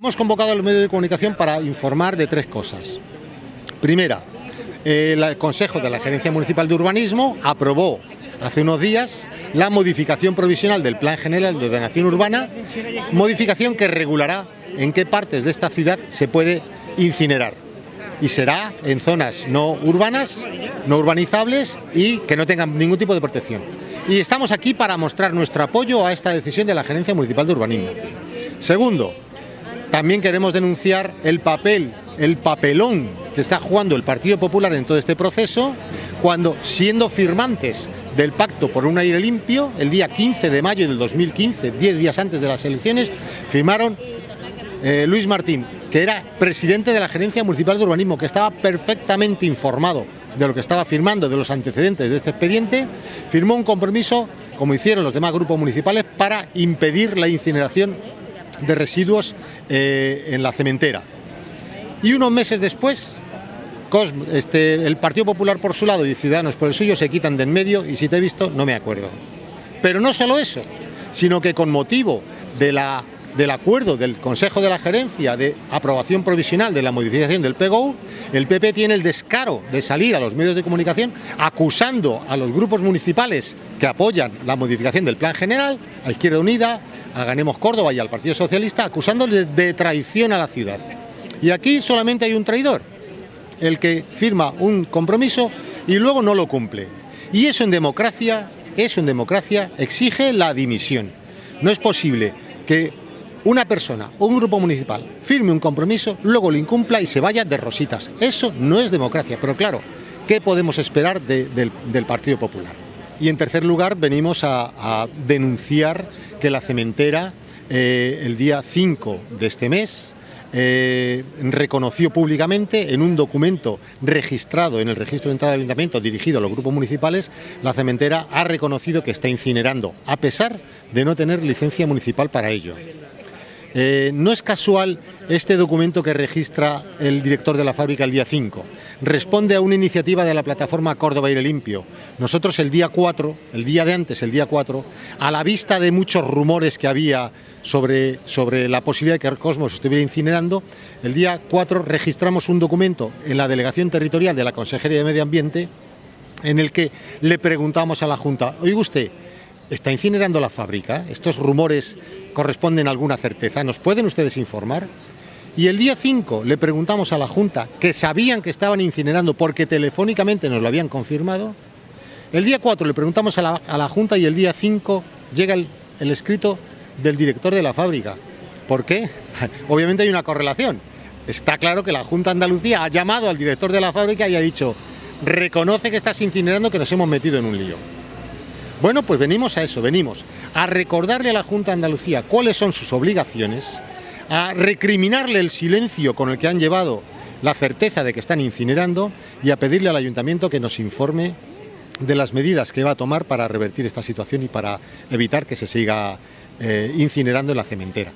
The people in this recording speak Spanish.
Hemos convocado al medio de comunicación para informar de tres cosas. Primera, el Consejo de la Gerencia Municipal de Urbanismo aprobó hace unos días la modificación provisional del Plan General de Ordenación Urbana, modificación que regulará en qué partes de esta ciudad se puede incinerar. Y será en zonas no urbanas, no urbanizables y que no tengan ningún tipo de protección. Y estamos aquí para mostrar nuestro apoyo a esta decisión de la Gerencia Municipal de Urbanismo. Segundo, también queremos denunciar el papel, el papelón que está jugando el Partido Popular en todo este proceso, cuando siendo firmantes del Pacto por un aire limpio, el día 15 de mayo del 2015, 10 días antes de las elecciones, firmaron eh, Luis Martín, que era presidente de la Gerencia Municipal de Urbanismo, que estaba perfectamente informado de lo que estaba firmando, de los antecedentes de este expediente, firmó un compromiso, como hicieron los demás grupos municipales, para impedir la incineración de residuos eh, en la cementera. Y unos meses después, este, el Partido Popular por su lado y Ciudadanos por el suyo se quitan de en medio y si te he visto no me acuerdo. Pero no solo eso, sino que con motivo de la, del acuerdo del Consejo de la Gerencia de aprobación provisional de la modificación del PGO, el PP tiene el descaro de salir a los medios de comunicación acusando a los grupos municipales que apoyan la modificación del Plan General, a Izquierda Unida, a Ganemos Córdoba y al Partido Socialista, acusándoles de traición a la ciudad. Y aquí solamente hay un traidor, el que firma un compromiso y luego no lo cumple. Y eso en democracia, eso en democracia exige la dimisión. No es posible que una persona o un grupo municipal firme un compromiso, luego lo incumpla y se vaya de rositas. Eso no es democracia, pero claro, ¿qué podemos esperar del, Partido Popular? Y en tercer lugar, venimos a, denunciar que la cementera, eh, el día 5 de este mes, eh, reconoció públicamente en un documento registrado en el registro de entrada del ayuntamiento dirigido a los grupos municipales, la cementera ha reconocido que está incinerando, a pesar de no tener licencia municipal para ello. Eh, no es casual este documento que registra el director de la fábrica el día 5. Responde a una iniciativa de la plataforma Córdoba Aire Limpio. Nosotros el día 4, el día de antes, el día 4, a la vista de muchos rumores que había sobre, sobre la posibilidad de que el Cosmos estuviera incinerando, el día 4 registramos un documento en la Delegación Territorial de la Consejería de Medio Ambiente en el que le preguntamos a la Junta, oiga usted, ¿está incinerando la fábrica? Estos rumores corresponden a alguna certeza. ¿Nos pueden ustedes informar? Y el día 5 le preguntamos a la Junta, que sabían que estaban incinerando porque telefónicamente nos lo habían confirmado. El día 4 le preguntamos a la, Junta y el día 5 llega el, el escrito del director de la fábrica. ¿Por qué? Obviamente hay una correlación. Está claro que la Junta de Andalucía ha llamado al director de la fábrica y ha dicho reconoce que estás incinerando que nos hemos metido en un lío. Bueno, pues venimos a eso, venimos a recordarle a la Junta de Andalucía cuáles son sus obligaciones, a recriminarle el silencio con el que han llevado la certeza de que están incinerando y a pedirle al Ayuntamiento que nos informe de las medidas que va a tomar para revertir esta situación y para evitar que se siga eh, incinerando en la cementera.